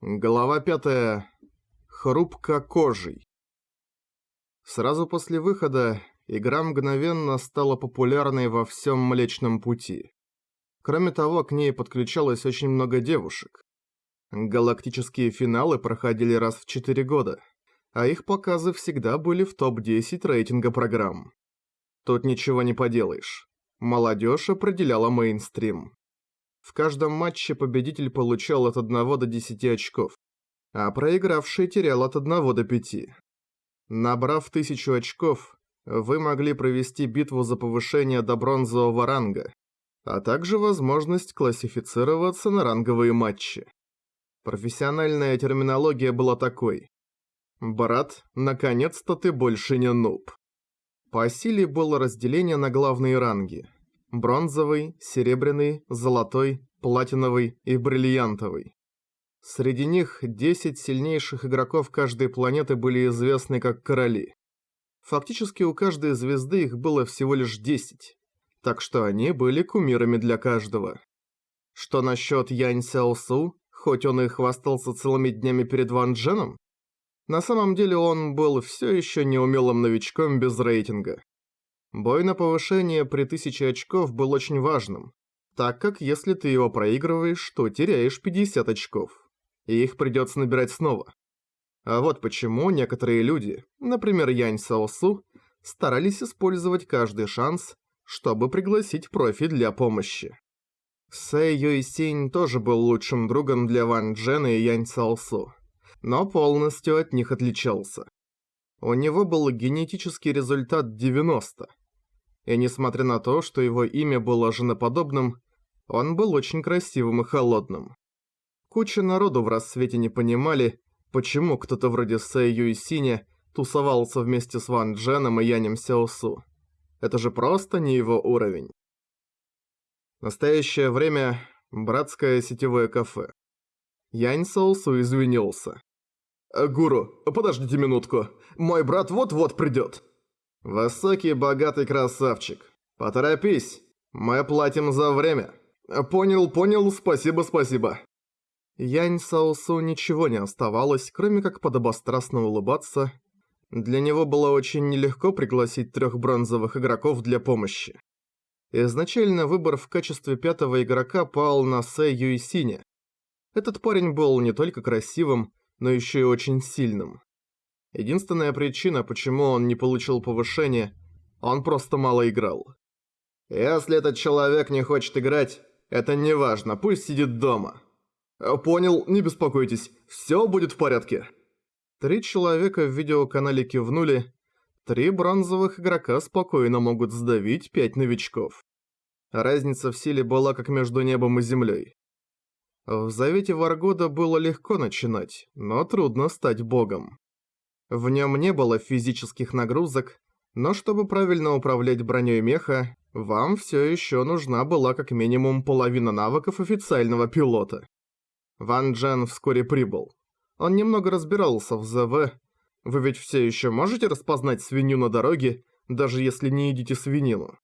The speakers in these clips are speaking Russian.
Глава пятая. Хрупко кожей. Сразу после выхода игра мгновенно стала популярной во всем Млечном Пути. Кроме того, к ней подключалось очень много девушек. Галактические финалы проходили раз в 4 года, а их показы всегда были в топ-10 рейтинга программ. Тут ничего не поделаешь. Молодежь определяла мейнстрим. В каждом матче победитель получал от 1 до 10 очков, а проигравший терял от 1 до 5. Набрав 1000 очков, вы могли провести битву за повышение до бронзового ранга, а также возможность классифицироваться на ранговые матчи. Профессиональная терминология была такой. «Брат, наконец-то ты больше не нуб». По силе было разделение на главные ранги – бронзовый, серебряный, золотой, платиновый и бриллиантовый. Среди них 10 сильнейших игроков каждой планеты были известны как короли. Фактически у каждой звезды их было всего лишь 10, так что они были кумирами для каждого. Что насчет Янь Сяосу, хоть он и хвастался целыми днями перед Ван Дженом? На самом деле он был все еще неумелым новичком без рейтинга. Бой на повышение при 1000 очков был очень важным, так как если ты его проигрываешь, то теряешь 50 очков, и их придется набирать снова. А вот почему некоторые люди, например Янь Саосу, старались использовать каждый шанс, чтобы пригласить профи для помощи. Сэй Юйсинь тоже был лучшим другом для Ван Джена и Янь Саосу, но полностью от них отличался. У него был генетический результат 90, и несмотря на то, что его имя было женоподобным, он был очень красивым и холодным. Куча народу в рассвете не понимали, почему кто-то вроде Сэй Юйсиня тусовался вместе с Ван Дженом и Янем Сяосу. Это же просто не его уровень. настоящее время – братское сетевое кафе. Янь Саосу извинился. «Гуру, подождите минутку, мой брат вот-вот придет». «Высокий, богатый красавчик. Поторопись, мы платим за время». «Понял, понял, спасибо, спасибо». Янь Саосу ничего не оставалось, кроме как подобострастно улыбаться. Для него было очень нелегко пригласить трех бронзовых игроков для помощи. Изначально выбор в качестве пятого игрока пал на Сэ Юйсине. Этот парень был не только красивым, но еще и очень сильным. Единственная причина, почему он не получил повышение, он просто мало играл. Если этот человек не хочет играть, это не важно, пусть сидит дома. Понял, не беспокойтесь, все будет в порядке. Три человека в видеоканале кивнули. Три бронзовых игрока спокойно могут сдавить пять новичков. Разница в силе была как между небом и землей. В Завете Варгода было легко начинать, но трудно стать богом. В нем не было физических нагрузок, но чтобы правильно управлять броней меха, вам все еще нужна была как минимум половина навыков официального пилота. Ван Джен вскоре прибыл. Он немного разбирался в ЗВ. Вы ведь все еще можете распознать свинью на дороге, даже если не едите свинину.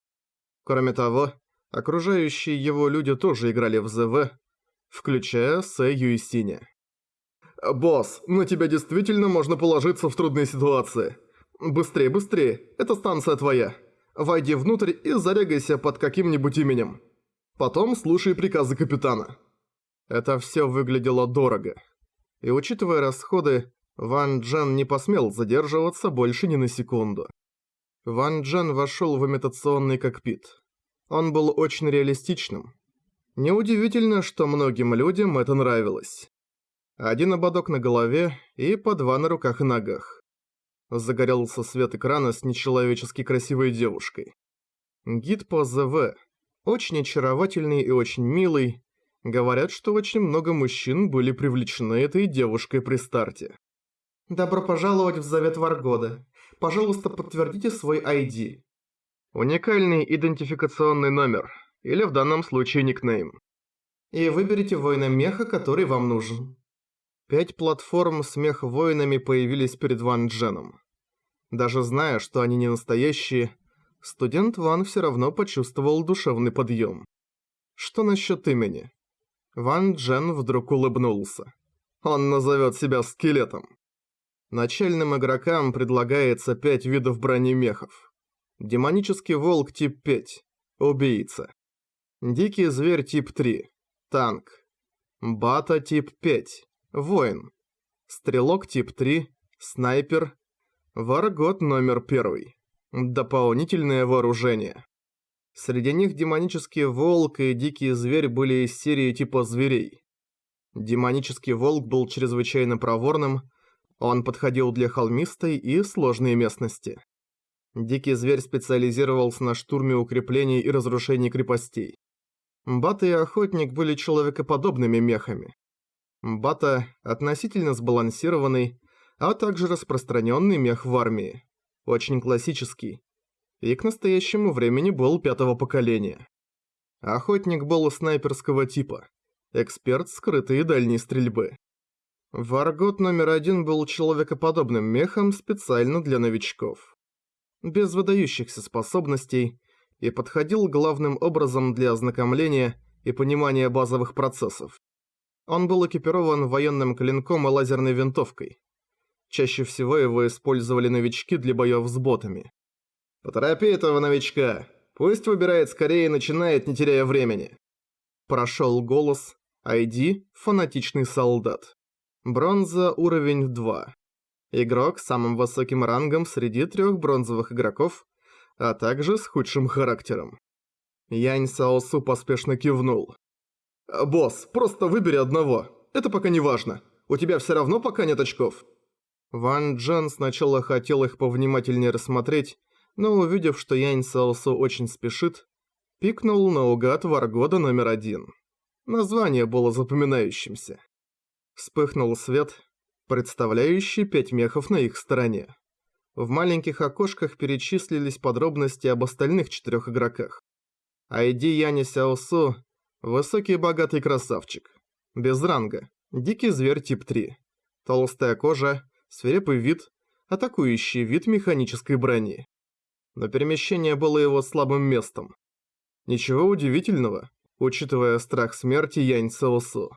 Кроме того, окружающие его люди тоже играли в ЗВ, включая Сэ Юйсиня. «Босс, на тебя действительно можно положиться в трудной ситуации. Быстрее, быстрее, эта станция твоя. Войди внутрь и зарегайся под каким-нибудь именем. Потом слушай приказы капитана». Это все выглядело дорого. И учитывая расходы, Ван Джен не посмел задерживаться больше ни на секунду. Ван Джен вошел в имитационный кокпит. Он был очень реалистичным. Неудивительно, что многим людям это нравилось. Один ободок на голове и по два на руках и ногах. Загорелся свет экрана с нечеловечески красивой девушкой. Гид по ЗВ. Очень очаровательный и очень милый. Говорят, что очень много мужчин были привлечены этой девушкой при старте. «Добро пожаловать в Завет Варгода. Пожалуйста, подтвердите свой ID». Уникальный идентификационный номер, или в данном случае никнейм. И выберите воина меха, который вам нужен. Пять платформ с мех-воинами появились перед Ван Дженом. Даже зная, что они не настоящие, студент Ван все равно почувствовал душевный подъем. Что насчет имени? Ван Джен вдруг улыбнулся. Он назовет себя скелетом. Начальным игрокам предлагается 5 видов бронемехов. Демонический волк тип 5. Убийца. Дикий зверь тип 3. Танк. Бата тип 5. Воин. Стрелок тип 3. Снайпер. Варгот номер 1. Дополнительное вооружение. Среди них демонический волк и дикий зверь были из серии типа зверей. Демонический волк был чрезвычайно проворным, он подходил для холмистой и сложной местности. Дикий зверь специализировался на штурме укреплений и разрушении крепостей. Бата и Охотник были человекоподобными мехами. Бата – относительно сбалансированный, а также распространенный мех в армии очень классический, и к настоящему времени был пятого поколения. Охотник был снайперского типа, эксперт скрытой и дальней стрельбы. Варгот номер один был человекоподобным мехом специально для новичков. Без выдающихся способностей и подходил главным образом для ознакомления и понимания базовых процессов. Он был экипирован военным клинком и лазерной винтовкой, Чаще всего его использовали новички для боёв с ботами. «Поторопи этого новичка. Пусть выбирает скорее и начинает, не теряя времени». Прошёл голос. ID – фанатичный солдат. Бронза уровень 2. Игрок с самым высоким рангом среди трёх бронзовых игроков, а также с худшим характером. Янь Саосу поспешно кивнул. «Босс, просто выбери одного. Это пока не важно. У тебя всё равно пока нет очков. Ван Джен сначала хотел их повнимательнее рассмотреть, но увидев, что Янь Саосу очень спешит, пикнул наугад Варгода номер один. Название было запоминающимся. Вспыхнул свет, представляющий пять мехов на их стороне. В маленьких окошках перечислились подробности об остальных четырех игроках. Айди Яни Сяосу – высокий богатый красавчик. Без ранга. Дикий зверь тип 3. Толстая кожа, свирепый вид, атакующий вид механической брони. Но перемещение было его слабым местом. Ничего удивительного, учитывая страх смерти Янь Цеосу.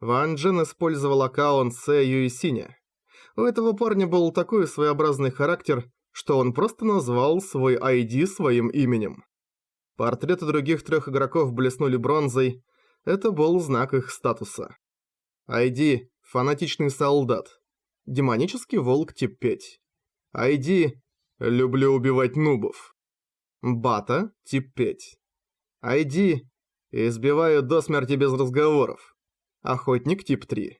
Ван Джен использовал аккаунт Сэ Юисиня. У этого парня был такой своеобразный характер, что он просто назвал свой ID своим именем. Портреты других трех игроков блеснули бронзой, это был знак их статуса. ID – фанатичный солдат. Демонический волк тип 5. ID «Люблю убивать нубов». Бата тип 5. ID «Избиваю до смерти без разговоров». Охотник тип 3.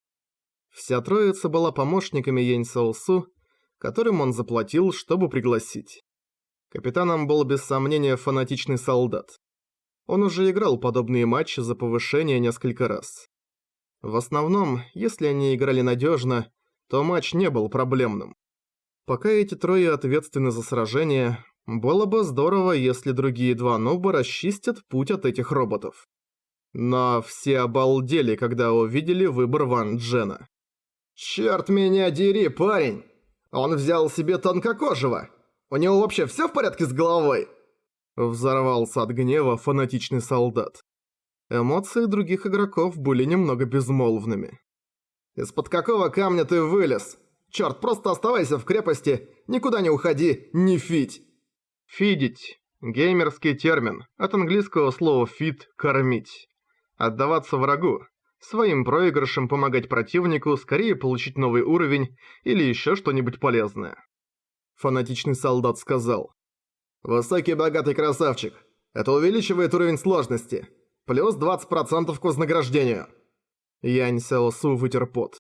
Вся троица была помощниками Янь Саосу, которым он заплатил, чтобы пригласить. Капитаном был без сомнения фанатичный солдат. Он уже играл подобные матчи за повышение несколько раз. В основном, если они играли надежно, то матч не был проблемным. Пока эти трое ответственны за сражение, было бы здорово, если другие два нуба расчистят путь от этих роботов. Но все обалдели, когда увидели выбор Ван Джена. «Чёрт меня дери, парень! Он взял себе тонкокожего! У него вообще всё в порядке с головой?» Взорвался от гнева фанатичный солдат. Эмоции других игроков были немного безмолвными. «Из-под какого камня ты вылез? Чёрт, просто оставайся в крепости, никуда не уходи, не фидь!» «Фидить» – геймерский термин, от английского слова «feed» – «кормить». Отдаваться врагу, своим проигрышем помогать противнику скорее получить новый уровень или ещё что-нибудь полезное. Фанатичный солдат сказал. «Высокий богатый красавчик. Это увеличивает уровень сложности. Плюс 20% к вознаграждению». Янь Сяосу вытер пот.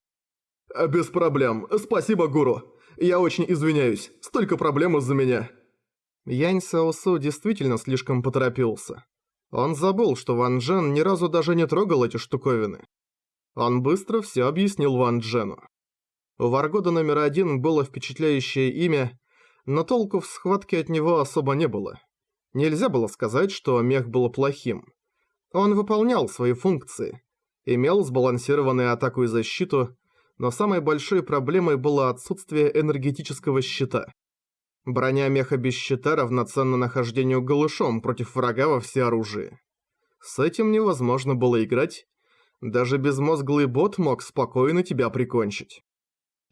«А «Без проблем. Спасибо, гуру. Я очень извиняюсь. Столько проблем из-за меня». Янь Сяосу действительно слишком поторопился. Он забыл, что Ван Джен ни разу даже не трогал эти штуковины. Он быстро все объяснил Ван Джену. У Варгода номер один было впечатляющее имя, но толку в схватке от него особо не было. Нельзя было сказать, что мех был плохим. Он выполнял свои функции, имел сбалансированную атаку и защиту, но самой большой проблемой было отсутствие энергетического щита. Броня меха без щита равноценна нахождению голышом против врага во всеоружии. С этим невозможно было играть, Даже безмозглый бот мог спокойно тебя прикончить.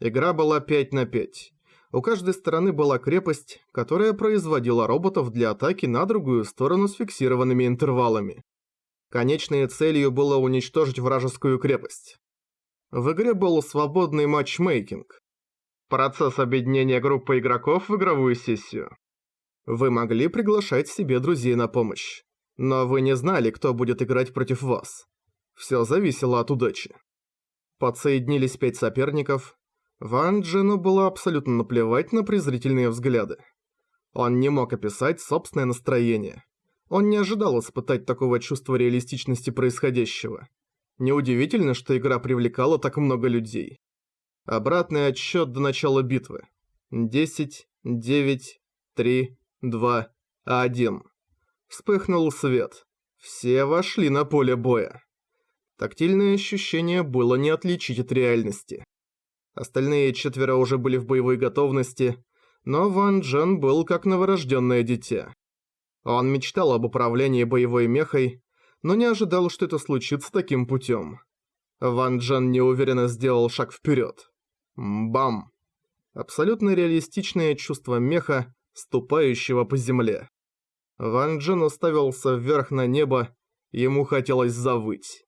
Игра была 5 на 5. У каждой стороны была крепость, которая производила роботов для атаки на другую сторону с фиксированными интервалами. Конечной целью было уничтожить вражескую крепость. В игре был свободный матчмейкинг. Процесс объединения группы игроков в игровую сессию. Вы могли приглашать себе друзей на помощь. Но вы не знали, кто будет играть против вас. Все зависело от удачи. Подсоединились пять соперников. Ван Джену было абсолютно наплевать на презрительные взгляды. Он не мог описать собственное настроение. Он не ожидал испытать такого чувства реалистичности происходящего. Неудивительно, что игра привлекала так много людей. Обратный отсчет до начала битвы. 10, 9, 3, 2, 1. Вспыхнул свет. Все вошли на поле боя. Тактильное ощущение было не отличить от реальности. Остальные четверо уже были в боевой готовности, но Ван Джен был как новорожденное дитя. Он мечтал об управлении боевой мехой, но не ожидал, что это случится таким путем. Ван Джен неуверенно сделал шаг вперед. Бам! Абсолютно реалистичное чувство меха, ступающего по земле. Ван Джен уставился вверх на небо, ему хотелось завыть.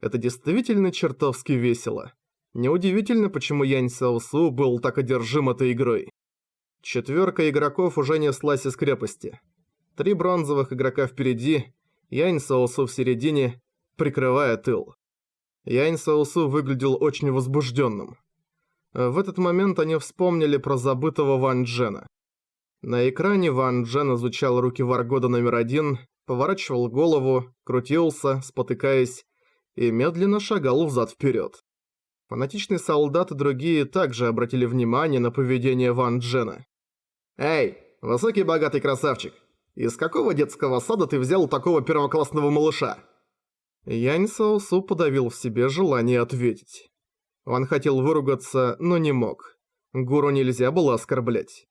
Это действительно чертовски весело. Неудивительно, почему Янь Сяосу был так одержим этой игрой. Четверка игроков уже неслась из крепости. Три бронзовых игрока впереди, Янь Саосу в середине, прикрывая тыл. Янь Саосу выглядел очень возбужденным. В этот момент они вспомнили про забытого Ван Джена. На экране Ван Джен изучал руки Варгода номер один, поворачивал голову, крутился, спотыкаясь, и медленно шагал взад-вперед. Фанатичные солдаты и другие также обратили внимание на поведение Ван Джена. «Эй, высокий богатый красавчик, из какого детского сада ты взял такого первоклассного малыша?» Янь Саосу подавил в себе желание ответить. Он хотел выругаться, но не мог. Гуру нельзя было оскорблять.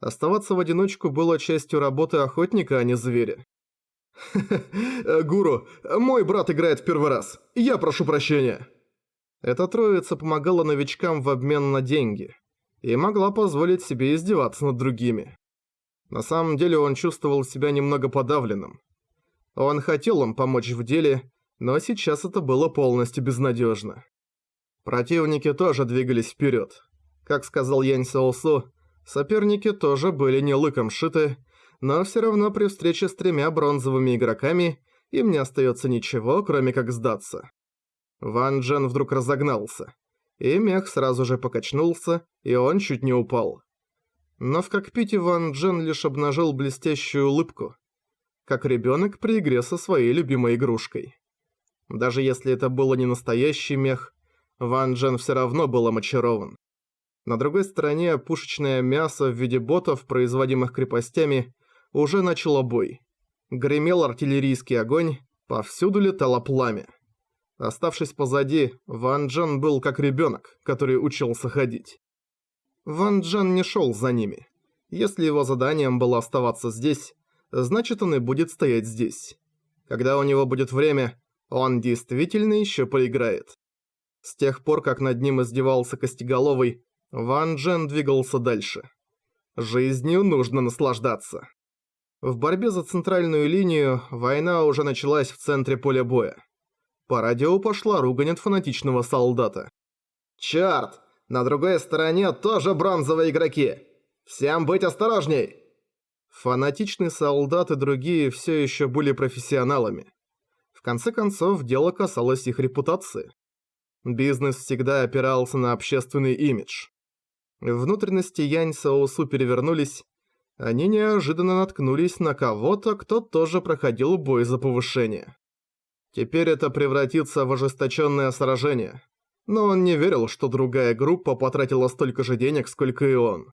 Оставаться в одиночку было частью работы охотника, а не зверя. «Гуру, мой брат играет в первый раз. Я прошу прощения». Эта троица помогала новичкам в обмен на деньги и могла позволить себе издеваться над другими. На самом деле он чувствовал себя немного подавленным. Он хотел им помочь в деле, но сейчас это было полностью безнадежно. Противники тоже двигались вперед. Как сказал Янь Саосу, Соперники тоже были не лыком шиты, но все равно при встрече с тремя бронзовыми игроками им не остается ничего, кроме как сдаться. Ван Джен вдруг разогнался, и мех сразу же покачнулся, и он чуть не упал. Но в кокпите Ван Джен лишь обнажил блестящую улыбку, как ребенок при игре со своей любимой игрушкой. Даже если это было не настоящий мех, Ван Джен все равно был очарован. На другой стороне пушечное мясо в виде ботов, производимых крепостями, уже начало бой. Гремел артиллерийский огонь, повсюду летало пламя. Оставшись позади, Ван Джен был как ребенок, который учился ходить. Ван Джен не шел за ними. Если его заданием было оставаться здесь, значит он и будет стоять здесь. Когда у него будет время, он действительно еще поиграет. С тех пор, как над ним издевался Костеголовый, Ван Джен двигался дальше. Жизнью нужно наслаждаться. В борьбе за центральную линию война уже началась в центре поля боя. По радио пошла ругань от фанатичного солдата. «Чёрт! На другой стороне тоже бронзовые игроки! Всем быть осторожней!» Фанатичный солдат и другие все еще были профессионалами. В конце концов, дело касалось их репутации. Бизнес всегда опирался на общественный имидж. Внутренности Янь Саосу перевернулись. Они неожиданно наткнулись на кого-то, кто тоже проходил бой за повышение. Теперь это превратится в ожесточенное сражение. Но он не верил, что другая группа потратила столько же денег, сколько и он.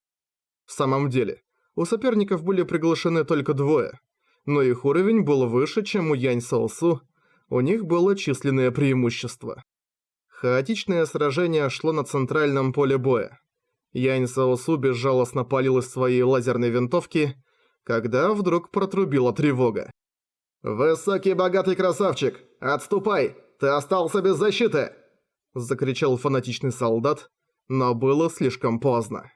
В самом деле, у соперников были приглашены только двое, но их уровень был выше, чем у Янь Саосу, у них было численное преимущество. Хаотичное сражение шло на центральном поле боя. Янь Саосу безжалостно палил из своей лазерной винтовки, когда вдруг протрубила тревога. «Высокий богатый красавчик! Отступай! ты остался без защиты!» Закричал фанатичный солдат, но было слишком поздно.